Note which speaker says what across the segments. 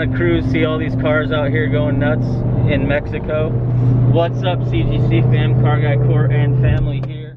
Speaker 1: on a cruise, see all these cars out here going nuts in Mexico. What's up, CGC fam, Car Guy Court and family here.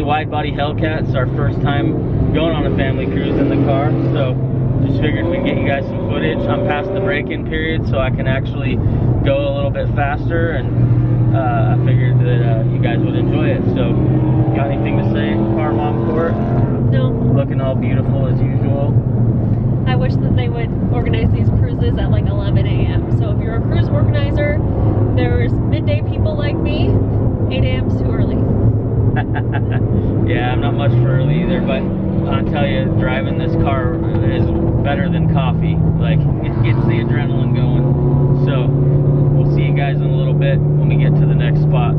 Speaker 1: 2020 wide body Hellcat. It's our first time going on a family cruise in the car. So just figured we'd get you guys some footage. I'm past the break-in period, so I can actually go a little bit faster. And uh, I figured that uh, you guys would enjoy it. So, got anything to say, Car Mom Court?
Speaker 2: No,
Speaker 1: Looking all beautiful as usual.
Speaker 2: I wish that they would organize these cruises at like 11 a.m. So if you're a cruise organizer, there's midday people like me. 8 a.m. early.
Speaker 1: yeah, I'm not much for early either, but I'll tell you, driving this car is better than coffee. Like, it gets the adrenaline going. So, we'll see you guys in a little bit when we get to the next spot.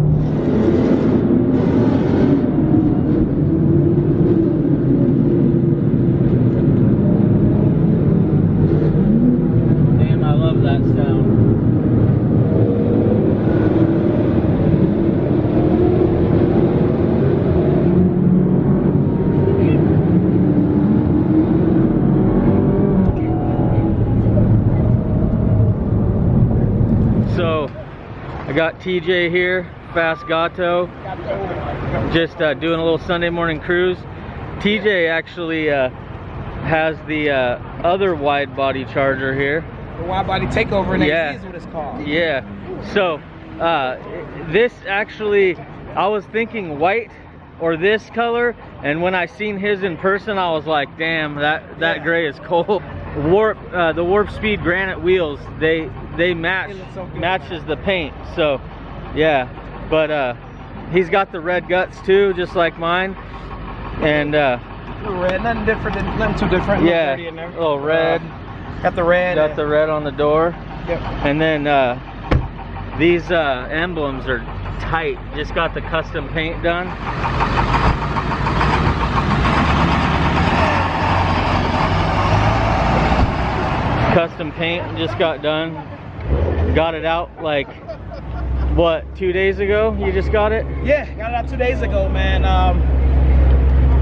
Speaker 1: Damn, I love that sound. So, I got TJ here, Fast Gato, just uh, doing a little Sunday morning cruise. TJ actually uh, has the uh, other wide body charger here.
Speaker 3: The wide body takeover and
Speaker 1: Yeah.
Speaker 3: is what it's called.
Speaker 1: Yeah. So, uh, this actually, I was thinking white or this color, and when I seen his in person, I was like, damn, that that
Speaker 3: Yeah.
Speaker 1: gray is cold. Warp, uh, the Warp Speed granite wheels, they they match
Speaker 3: so
Speaker 1: matches the paint. So, yeah. But uh, he's got the red guts too, just like mine, and uh,
Speaker 3: red, nothing different, than, nothing too different.
Speaker 1: yeah,
Speaker 3: dirty in there.
Speaker 1: little red.
Speaker 3: Uh, got the red.
Speaker 1: Got the red on the door.
Speaker 3: Yep.
Speaker 1: And then uh, these uh, emblems are tight. Just got the custom paint done. Custom paint just got done. Got it out like what two days ago? You just got it?
Speaker 3: Yeah, got it out two days ago, man. Um,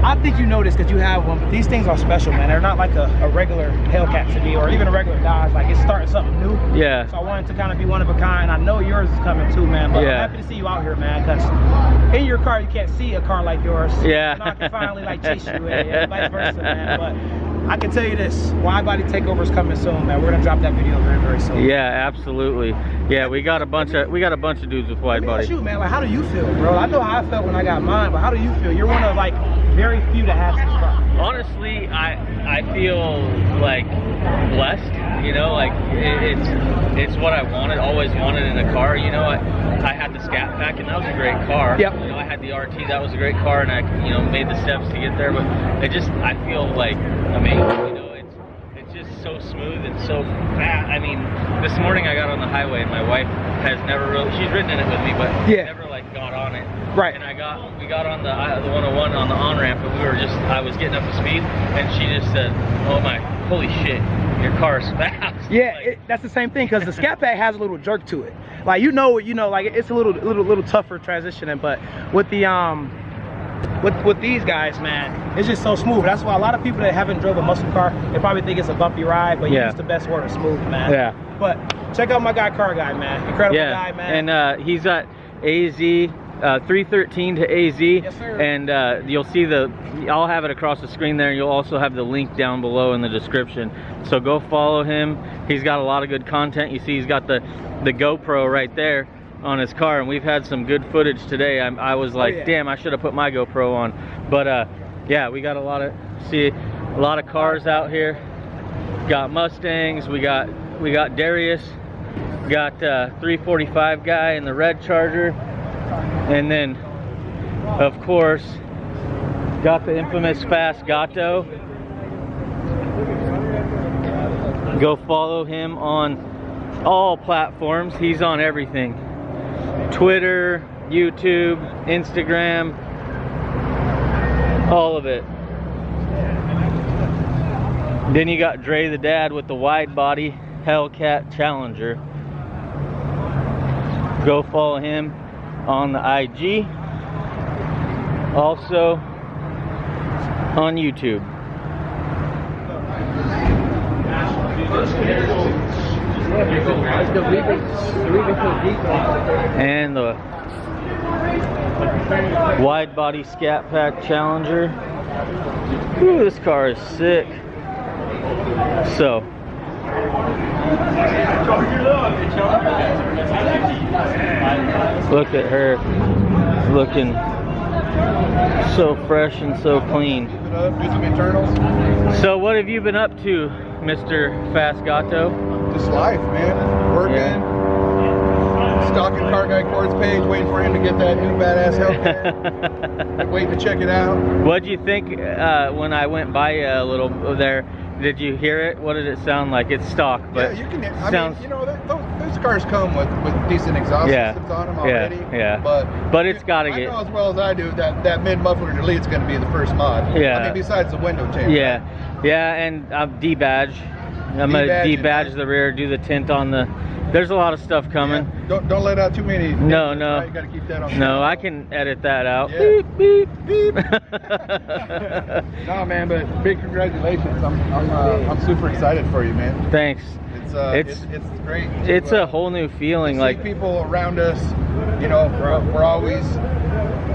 Speaker 3: I think you know this because you have one, but these things are special, man. They're not like a, a regular Hellcat to me or even a regular Dodge. Like it's starting something new.
Speaker 1: Yeah.
Speaker 3: So I wanted to kind of be one of a kind. I know yours is coming too, man. But
Speaker 1: Yeah.
Speaker 3: I'm happy to see you out here, man. Because in your car you can't see a car like yours.
Speaker 1: Yeah.
Speaker 3: And I can finally like chase you, and, and vice versa, man. But I can tell you this: wide body takeover is coming soon, man. We're gonna drop that video very, very soon.
Speaker 1: Yeah, absolutely. Yeah, we got a bunch of we got a bunch of dudes with wide body.
Speaker 3: you, man. Like, how do you feel, bro? I know how I felt when I got mine, but how do you feel? You're one of like very few to have this car.
Speaker 1: honestly i i feel like blessed you know like it, it's it's what i wanted always wanted in a car you know i i had the scat pack and that was a great car
Speaker 3: Yep.
Speaker 1: you know i had the rt that was a great car and i you know made the steps to get there but it just i feel like amazing you know it's it's just so smooth and so fast i mean this morning i got on the highway and my wife has never really she's ridden in it with me but
Speaker 3: Yeah.
Speaker 1: never like got on it
Speaker 3: Right.
Speaker 1: and I got we got on the uh, the 101 on the on ramp, and we were just I was getting up to speed, and she just said, "Oh my, holy shit, your car's fast."
Speaker 3: Yeah,
Speaker 1: Like,
Speaker 3: it, that's the same thing because the Scat Pack has a little jerk to it. Like you know, you know, like it's a little, little, little tougher transitioning. But with the um, with with these guys, man, it's just so smooth. That's why a lot of people that haven't drove a muscle car, they probably think it's a bumpy ride, but
Speaker 1: Yeah.
Speaker 3: it's the best word, smooth, man.
Speaker 1: Yeah.
Speaker 3: But check out my guy, Car Guy, man. Incredible
Speaker 1: yeah,
Speaker 3: guy, man.
Speaker 1: and uh, he's at AZ uh, 313 to AZ.
Speaker 3: Yes, sir.
Speaker 1: And uh, you'll see the, I'll have it across the screen there. You'll also have the link down below in the description. So go follow him. He's got a lot of good content. You see he's got the, the GoPro right there on his car and we've had some good footage today. I, I was like,
Speaker 3: yeah.
Speaker 1: damn, I should have put my GoPro on. But uh, yeah, we got a lot of, see a lot of cars out here. Got Mustangs, we got, we got Darius, got uh, 345 guy in the red Charger. And then, of course, got the infamous Fast Gato. Go follow him on all platforms. He's on everything. Twitter, YouTube, Instagram, all of it. Then you got Dre the dad with the wide body Hellcat Challenger. Go follow him on the IG. Also on YouTube. And the wide body Scat Pack Challenger. Ooh, this car is sick. So, look at her looking so fresh and so clean.
Speaker 4: do some internals.
Speaker 1: So, what have you been up to, Mr. Fast Gato?
Speaker 4: Just life, man. Working. Stalking Car Guy Court's page, waiting for him to get that new badass Hellcat. waiting to check it out.
Speaker 1: What'd you think uh, when I went by a little there? Did you hear it? What did it sound like? It's stock, but
Speaker 4: yeah, you can. I
Speaker 1: sounds
Speaker 4: mean, you know, that, those, cars come with, with decent exhaust
Speaker 1: Yeah.
Speaker 4: systems on them
Speaker 1: Yeah,
Speaker 4: already.
Speaker 1: yeah.
Speaker 4: But
Speaker 1: But it's gotta
Speaker 4: I
Speaker 1: get-
Speaker 4: know as well as I do that that mid muffler delete's going to be the first mod.
Speaker 1: Yeah.
Speaker 4: I mean, besides the window change.
Speaker 1: yeah, yeah, and I'm debadge. I'm gonna
Speaker 4: Debadge
Speaker 1: debadge the rear, do the tint on the. There's a lot of stuff coming.
Speaker 4: Yeah. Don't don't let out too many.
Speaker 1: No, no.
Speaker 4: You got to keep that on.
Speaker 1: No, I can edit that out.
Speaker 4: Yeah.
Speaker 1: Beep beep.
Speaker 4: Beep. no, man, but big congratulations. I'm I'm uh, I'm super excited for you, man.
Speaker 1: Thanks.
Speaker 4: It's uh,
Speaker 1: It's-
Speaker 4: it's, it's great. to,
Speaker 1: It's
Speaker 4: uh,
Speaker 1: a whole new feeling. Like
Speaker 4: people around us, you know, we're, we're always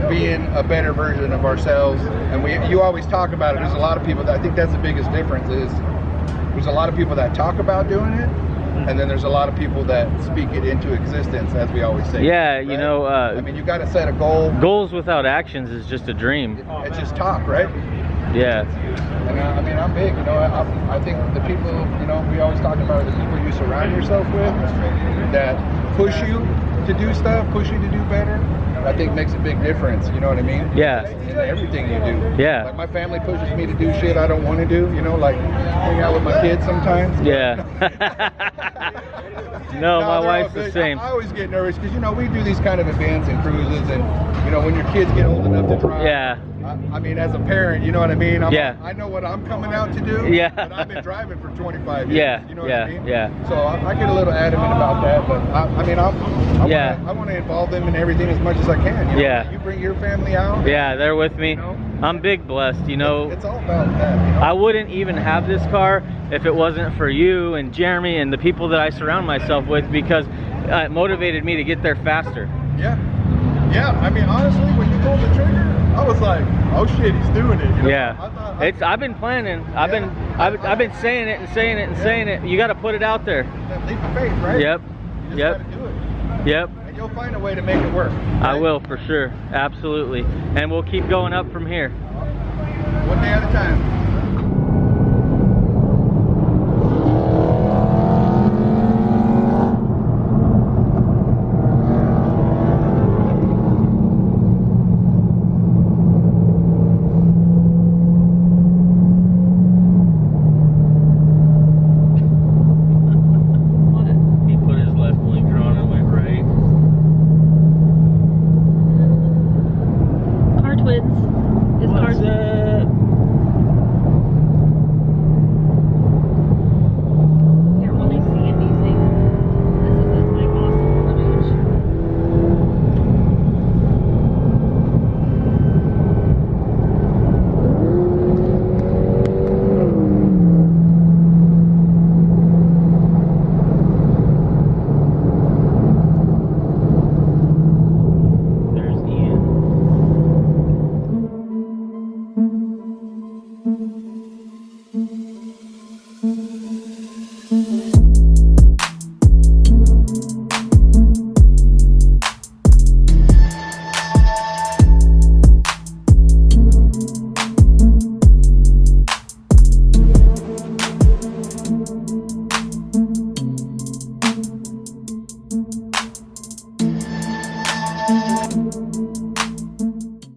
Speaker 4: being a better version of ourselves, and we you always talk about it. There's a lot of people that I think that's the biggest difference is there's a lot of people that talk about doing it, and then there's a lot of people that speak it into existence, as we always say.
Speaker 1: Yeah, you know, uh,
Speaker 4: I mean, you got to set a goal.
Speaker 1: goals without actions is just a dream.
Speaker 4: It's just talk, right?
Speaker 1: Yeah.
Speaker 4: And uh, I mean, I'm big. You know, I, I think the people, you know, we always talk about the people you surround yourself with that push you to do stuff, push you to do better. I think makes a big difference. You know what I mean?
Speaker 1: Yeah.
Speaker 4: In everything you do.
Speaker 1: Yeah.
Speaker 4: Like my family pushes me to do shit I don't want to do. You know, like hang out with my kids sometimes.
Speaker 1: Yeah. no, my wife's the same.
Speaker 4: I always get nervous because you know we do these kind of events and cruises, and know when your kids get old enough to drive.
Speaker 1: Yeah.
Speaker 4: I, I mean, as a parent, you know what I mean. I'm,
Speaker 1: Yeah.
Speaker 4: I know what I'm coming out to do.
Speaker 1: Yeah.
Speaker 4: But I've been driving for 25 years.
Speaker 1: Yeah,
Speaker 4: You know what
Speaker 1: yeah,
Speaker 4: I mean?
Speaker 1: yeah.
Speaker 4: So I, I get a little adamant about that, but I, I mean, I'm, I
Speaker 1: Yeah.
Speaker 4: Wanna, I want to involve them in everything as much as I can. You know?
Speaker 1: Yeah.
Speaker 4: You bring your family out.
Speaker 1: Yeah, they're with me.
Speaker 4: You know?
Speaker 1: I'm big blessed, you know.
Speaker 4: It's all about that. You know?
Speaker 1: I wouldn't even have this car if it wasn't for you and Jeremy and the people that I surround myself with because uh, it motivated me to get there faster.
Speaker 4: yeah. Yeah. I mean, honestly, when you pulled the trigger, I was like, oh shit, he's doing it. You know?
Speaker 1: Yeah,
Speaker 4: I thought, I,
Speaker 1: it's. I've been planning. I've been. I've, I've been saying it and saying it and
Speaker 4: Yeah.
Speaker 1: saying it. You got to put it out there.
Speaker 4: that leap of faith, right?
Speaker 1: Yep.
Speaker 4: You just
Speaker 1: Yep.
Speaker 4: do it.
Speaker 1: Yep.
Speaker 4: And you'll find a way to make it work.
Speaker 1: I will for sure. Absolutely. And we'll keep going up from here.
Speaker 4: One day at a time.